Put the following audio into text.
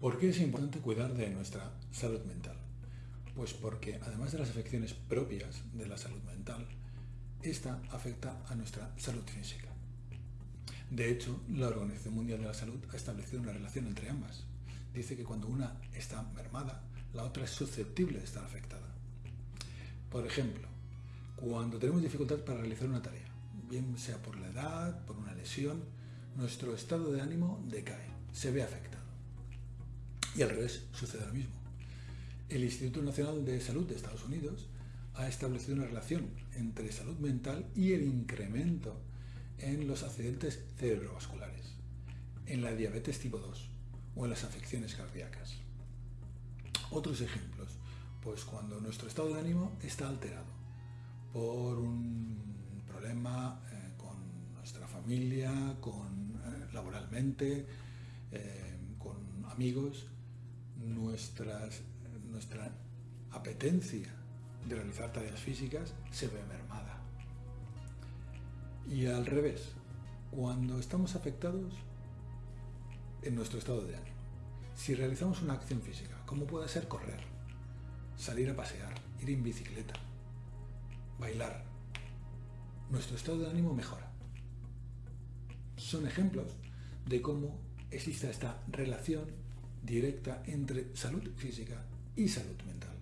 ¿Por qué es importante cuidar de nuestra salud mental? Pues porque además de las afecciones propias de la salud mental, esta afecta a nuestra salud física. De hecho, la Organización Mundial de la Salud ha establecido una relación entre ambas. Dice que cuando una está mermada, la otra es susceptible de estar afectada. Por ejemplo, cuando tenemos dificultad para realizar una tarea, bien sea por la edad, por una lesión, nuestro estado de ánimo decae, se ve afectado. Y al revés, sucede lo mismo. El Instituto Nacional de Salud de Estados Unidos ha establecido una relación entre salud mental y el incremento en los accidentes cerebrovasculares, en la diabetes tipo 2 o en las afecciones cardíacas. Otros ejemplos, pues cuando nuestro estado de ánimo está alterado por un problema eh, con nuestra familia, con, eh, laboralmente, eh, con amigos, nuestras, nuestra apetencia de realizar tareas físicas se ve mermada. Y al revés, cuando estamos afectados en nuestro estado de ánimo, si realizamos una acción física, como puede ser correr, salir a pasear, ir en bicicleta, bailar, nuestro estado de ánimo mejora. Son ejemplos de cómo existe esta relación directa entre salud física y salud mental.